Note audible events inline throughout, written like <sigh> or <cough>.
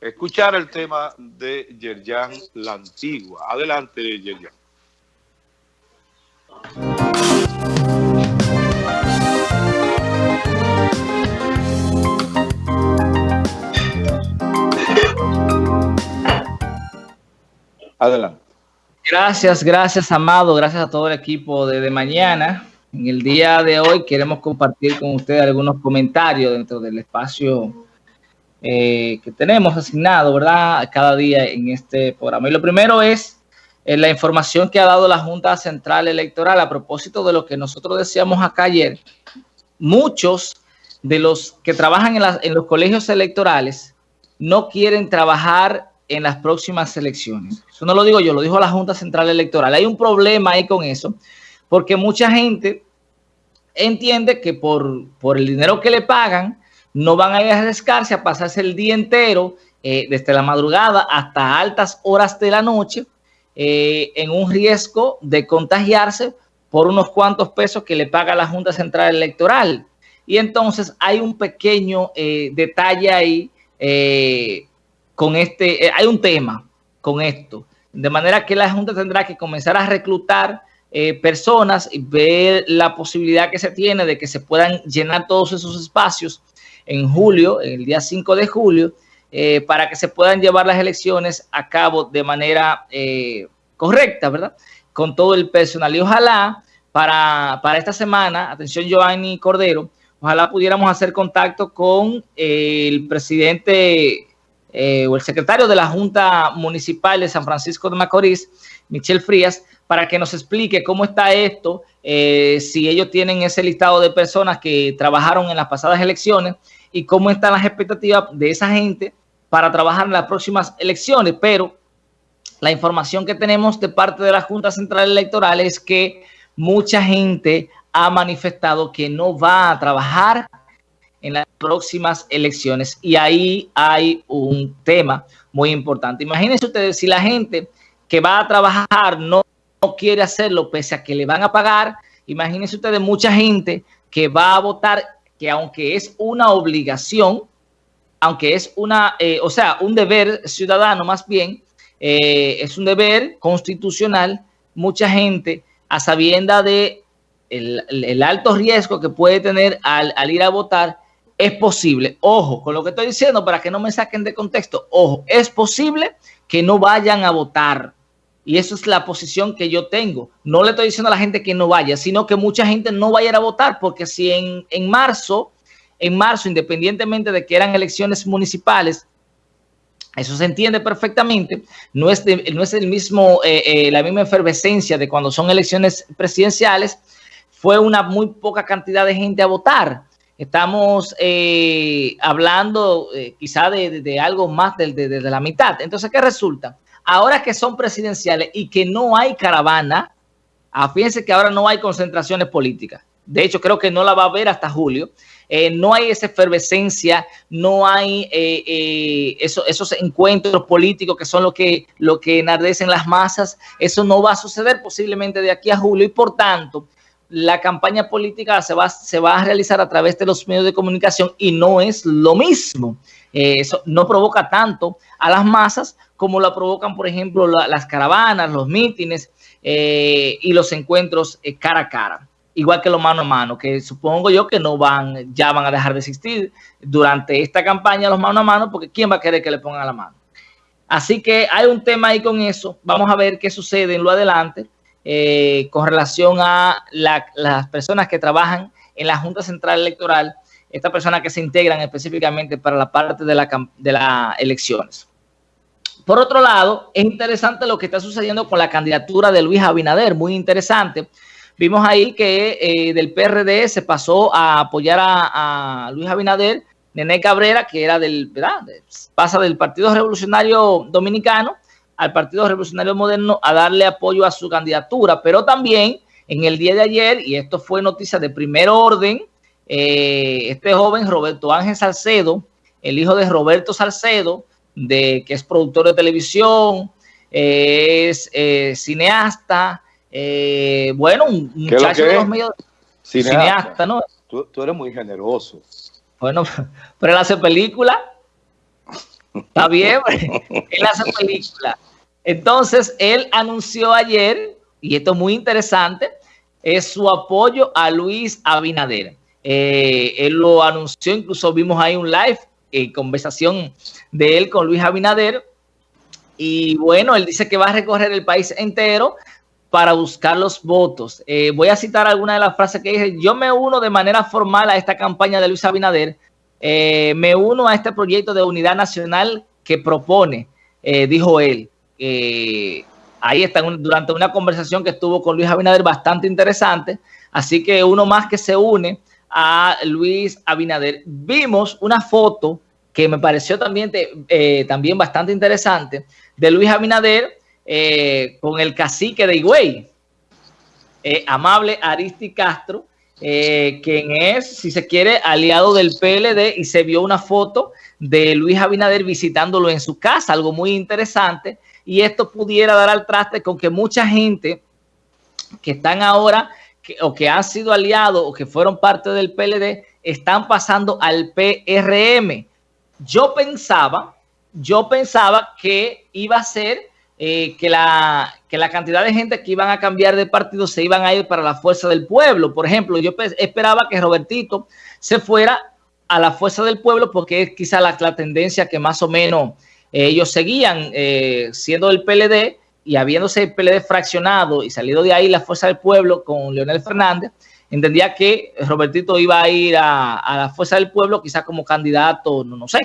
escuchar el tema de Yerjan La Antigua. Adelante, Yerjan. Adelante. Gracias, gracias, Amado. Gracias a todo el equipo de, de mañana. En el día de hoy queremos compartir con ustedes algunos comentarios dentro del espacio eh, que tenemos asignado, ¿verdad? Cada día en este programa. Y lo primero es eh, la información que ha dado la Junta Central Electoral a propósito de lo que nosotros decíamos acá ayer. Muchos de los que trabajan en, los colegios electorales no quieren trabajar en las próximas elecciones. Eso no lo digo yo, lo dijo la Junta Central Electoral. Hay un problema ahí con eso, porque mucha gente entiende que por el dinero que le pagan, no van a ir a arriesgarse a pasarse el día entero, eh, desde la madrugada hasta altas horas de la noche, eh, en un riesgo de contagiarse por unos cuantos pesos que le paga la Junta Central Electoral. Y entonces hay un pequeño eh, detalle ahí con este, hay un tema con esto, de manera que la Junta tendrá que comenzar a reclutar personas y ver la posibilidad que se tiene de que se puedan llenar todos esos espacios en julio, el día 5 de julio, eh, para que se puedan llevar las elecciones a cabo de manera correcta, ¿verdad? Con todo el personal. Y ojalá para, para esta semana, atención Giovanni Cordero, ojalá pudiéramos hacer contacto con el presidente eh, o el secretario de la Junta Municipal de San Francisco de Macorís, Michelle Frías, para que nos explique cómo está esto, eh, si ellos tienen ese listado de personas que trabajaron en las pasadas elecciones y cómo están las expectativas de esa gente para trabajar en las próximas elecciones. Pero la información que tenemos de parte de la Junta Central Electoral es que mucha gente ha manifestado que no va a trabajar en las próximas elecciones. Y ahí hay un tema muy importante. Imagínense ustedes si la gente que va a trabajar no, quiere hacerlo pese a que le van a pagar. Imagínense ustedes mucha gente que va a votar que aunque es una obligación, aunque es una, eh, o sea, un deber ciudadano más bien, eh, es un deber constitucional, mucha gente a sabienda de el, alto riesgo que puede tener al, al ir a votar, es posible, ojo, con lo que estoy diciendo para que no me saquen de contexto, ojo, es posible que no vayan a votar. Y esa es la posición que yo tengo. No le estoy diciendo a la gente que no vaya, sino que mucha gente no vaya a votar, porque si en, en marzo, en marzo, independientemente de que eran elecciones municipales, eso se entiende perfectamente, no es, no es el mismo, eh, eh, la misma efervescencia de cuando son elecciones presidenciales, fue una muy poca cantidad de gente a votar. Estamos eh, hablando eh, quizá de, algo más de, de, la mitad. Entonces, ¿qué resulta? Ahora que son presidenciales y que no hay caravana, ah, fíjense que ahora no hay concentraciones políticas. De hecho, creo que no la va a haber hasta julio. Eh, no hay esa efervescencia, no hay esos encuentros políticos que son lo que, lo que enardecen las masas. Eso no va a suceder posiblemente de aquí a julio y por tanto la campaña política se va, se va a realizar a través de los medios de comunicación y no es lo mismo. Eh, eso no provoca tanto a las masas como la provocan, por ejemplo, las caravanas, los mítines eh, y los encuentros eh, cara a cara. Igual que los mano a mano, que supongo yo que no van, ya van a dejar de existir durante esta campaña los mano a mano, porque ¿quién va a querer que le pongan la mano? Así que hay un tema ahí con eso. Vamos a ver qué sucede en lo adelante. Eh, con relación a las personas que trabajan en la Junta Central Electoral, estas personas que se integran específicamente para la parte de, la, de las elecciones. Por otro lado, es interesante lo que está sucediendo con la candidatura de Luis Abinader, muy interesante. Vimos ahí que eh, del PRD se pasó a apoyar a, Luis Abinader, Nene Cabrera, que era del, ¿verdad? Pasa del Partido Revolucionario Dominicano al Partido Revolucionario Moderno a darle apoyo a su candidatura, pero también en el día de ayer, y esto fue noticia de primer orden, eh, este joven Roberto Ángel Salcedo, el hijo de Roberto Salcedo, de, que es productor de televisión, es eh, cineasta, eh, bueno, un muchacho de los medios... Cineasta, ¿no? Tú, tú, eres muy generoso. Bueno, <laughs> pero él hace película. Está bien, <laughs> él hace película. Entonces, él anunció ayer, y esto es muy interesante, es su apoyo a Luis Abinader. Eh, él lo anunció, incluso vimos ahí un live, en conversación de él con Luis Abinader. Y bueno, él dice que va a recorrer el país entero para buscar los votos. Eh, voy a citar alguna de las frases que dije. Yo me uno de manera formal a esta campaña de Luis Abinader. Eh, me uno a este proyecto de unidad nacional que propone, dijo él. ahí está, durante una conversación que estuvo con Luis Abinader bastante interesante. Así que uno más que se une a Luis Abinader. Vimos una foto que me pareció también, eh, también bastante interesante de Luis Abinader eh, con el cacique de Higüey, eh, amable Aristi Castro, quien es, si se quiere, aliado del PLD y se vio una foto de Luis Abinader visitándolo en su casa, algo muy interesante, y esto pudiera dar al traste con que mucha gente que están ahora o que han sido aliados o que fueron parte del PLD están pasando al PRM. Yo pensaba, yo pensaba que iba a ser eh, que, la, que la cantidad de gente que iban a cambiar de partido se iban a ir para la Fuerza del Pueblo. Por ejemplo, yo esperaba que Robertito se fuera a la Fuerza del Pueblo porque es quizá la, tendencia que más o menos eh, ellos seguían eh, siendo del PLD y habiéndose el PLD fraccionado y salido de ahí la Fuerza del Pueblo con Leonel Fernández, entendía que Robertito iba a ir a, la Fuerza del Pueblo quizás como candidato, no, no sé,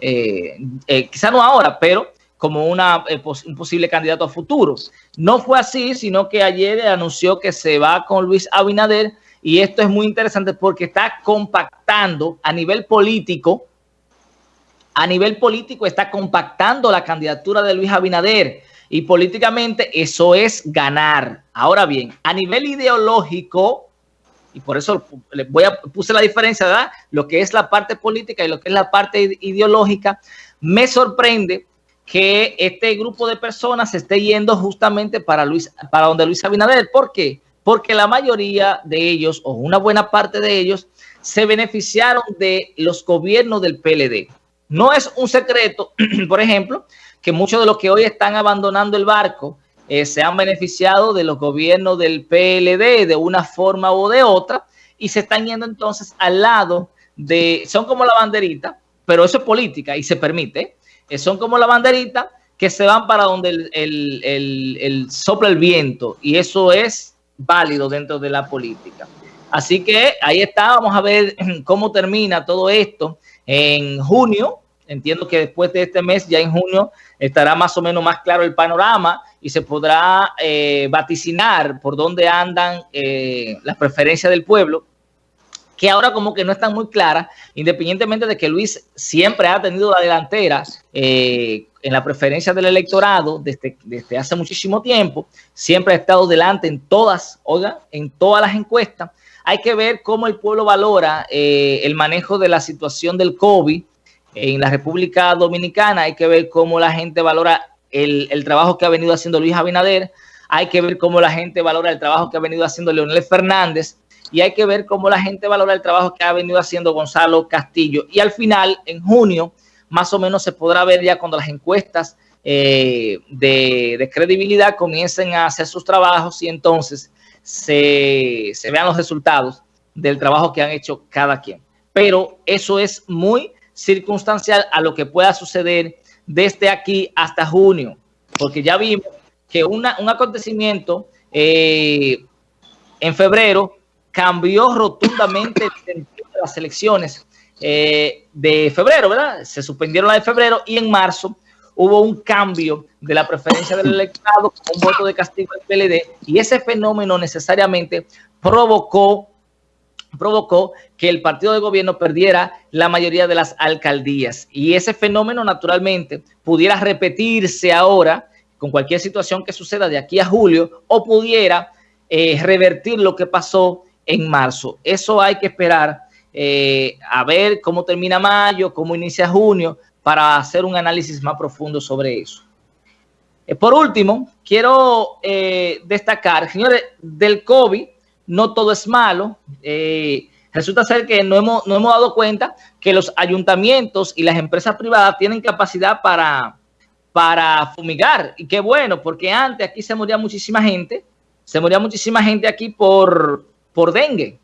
eh, eh, quizás no ahora, pero como una, eh, un posible candidato a futuro. No fue así, sino que ayer anunció que se va con Luis Abinader y esto es muy interesante porque está compactando a nivel político, a nivel político está compactando la candidatura de Luis Abinader y políticamente eso es ganar. Ahora bien, a nivel ideológico, y por eso voy a puse la diferencia, ¿verdad? Lo que es la parte política y lo que es la parte ideológica, me sorprende que este grupo de personas se esté yendo justamente para Luis, para donde Luis Abinader. ¿Por qué? Porque la mayoría de ellos, o una buena parte de ellos, se beneficiaron de los gobiernos del PLD. No es un secreto, <clears throat> por ejemplo, que muchos de los que hoy están abandonando el barco eh, se han beneficiado de los gobiernos del PLD de una forma o de otra y se están yendo entonces al lado de, son como la banderita, pero eso es política y se permite, eh, son como la banderita que se van para donde el, el, sopla el viento y eso es válido dentro de la política. Así que ahí está, vamos a ver <clears throat> cómo termina todo esto en junio, entiendo que después de este mes, ya en junio, estará más o menos más claro el panorama y se podrá eh, vaticinar por dónde andan eh, las preferencias del pueblo, que ahora como que no están muy claras, independientemente de que Luis siempre ha tenido la delantera eh, en la preferencia del electorado desde, desde hace muchísimo tiempo, siempre ha estado delante en todas, oiga, en todas las encuestas. Hay que ver cómo el pueblo valora el manejo de la situación del COVID, en la República Dominicana hay que ver cómo la gente valora el, trabajo que ha venido haciendo Luis Abinader, hay que ver cómo la gente valora el trabajo que ha venido haciendo Leonel Fernández y hay que ver cómo la gente valora el trabajo que ha venido haciendo Gonzalo Castillo. Y al final, en junio, más o menos se podrá ver ya cuando las encuestas eh, de, credibilidad comiencen a hacer sus trabajos y entonces se, se vean los resultados del trabajo que han hecho cada quien. Pero eso es muy circunstancial a lo que pueda suceder desde aquí hasta junio, porque ya vimos que un acontecimiento eh, en febrero cambió rotundamente el de las elecciones eh, de febrero, ¿verdad? Se suspendieron las de febrero y en marzo hubo un cambio de la preferencia del electorado con un voto de castigo del PLD y ese fenómeno necesariamente provocó provocó que el partido de gobierno perdiera la mayoría de las alcaldías. Y ese fenómeno naturalmente pudiera repetirse ahora con cualquier situación que suceda de aquí a julio o pudiera eh, revertir lo que pasó en marzo. Eso hay que esperar eh, a ver cómo termina mayo, cómo inicia junio, para hacer un análisis más profundo sobre eso. Eh, por último, quiero destacar, señores, del COVID, no todo es malo. Eh, resulta ser que no hemos, no hemos dado cuenta que los ayuntamientos y las empresas privadas tienen capacidad para, para fumigar. Y qué bueno, porque antes aquí se moría muchísima gente, se moría muchísima gente aquí por, por dengue.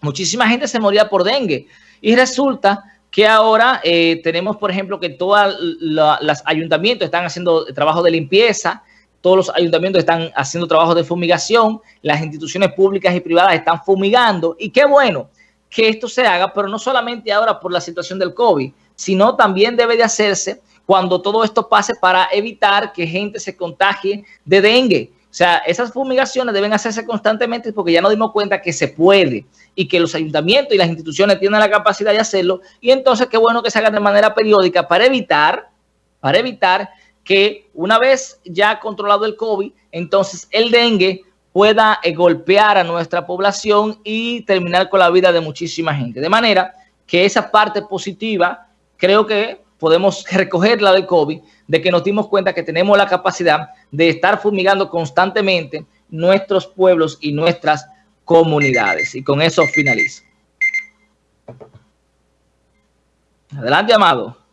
Muchísima gente se moría por dengue. Y resulta que ahora eh, tenemos, por ejemplo, que todos los ayuntamientos están haciendo trabajo de limpieza, todos los ayuntamientos están haciendo trabajo de fumigación, las instituciones públicas y privadas están fumigando y qué bueno que esto se haga, pero no solamente ahora por la situación del COVID, sino también debe de hacerse cuando todo esto pase para evitar que gente se contagie de dengue. O sea, esas fumigaciones deben hacerse constantemente porque ya nos dimos cuenta que se puede y que los ayuntamientos y las instituciones tienen la capacidad de hacerlo. Y entonces qué bueno que se haga de manera periódica para evitar, para evitar que una vez ya controlado el COVID, entonces el dengue pueda eh, golpear a nuestra población y terminar con la vida de muchísima gente. De manera que esa parte positiva creo que podemos <laughs> recoger la del COVID, de que nos dimos cuenta que tenemos la capacidad de estar fumigando constantemente nuestros pueblos y nuestras comunidades. Y con eso finalizo. Adelante, Amado.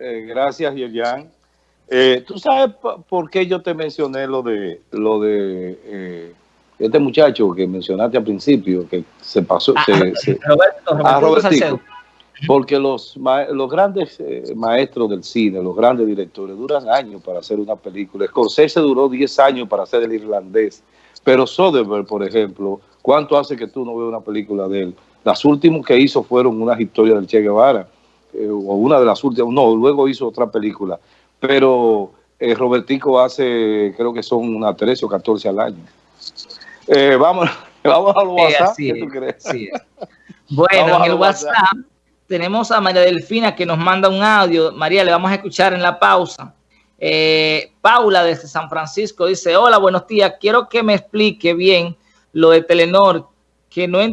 Eh, gracias, Yerian. Eh, ¿Tú sabes por qué yo te mencioné lo de lo de eh, este muchacho que mencionaste al principio, que se pasó... Ah, Roberto, porque los, los grandes eh, maestros del cine, los grandes directores, duran años para hacer una película. Scorsese duró 10 años para hacer El Irlandés. Pero Soderbergh, por ejemplo, ¿cuánto hace que tú no veas una película de él? Las últimas que hizo fueron unas historias del Che Guevara, eh, o una de las últimas, no, luego hizo otra película. Pero eh, Robertico hace, creo que son unas 13 o 14 al año. vamos, <laughs> vamos al WhatsApp, ¿qué tú crees? Bueno, en el WhatsApp tenemos a María Delfina que nos manda un audio. María, le vamos a escuchar en la pausa. Eh, Paula desde San Francisco dice, hola, buenos días. Quiero que me explique bien lo de Telenor, que no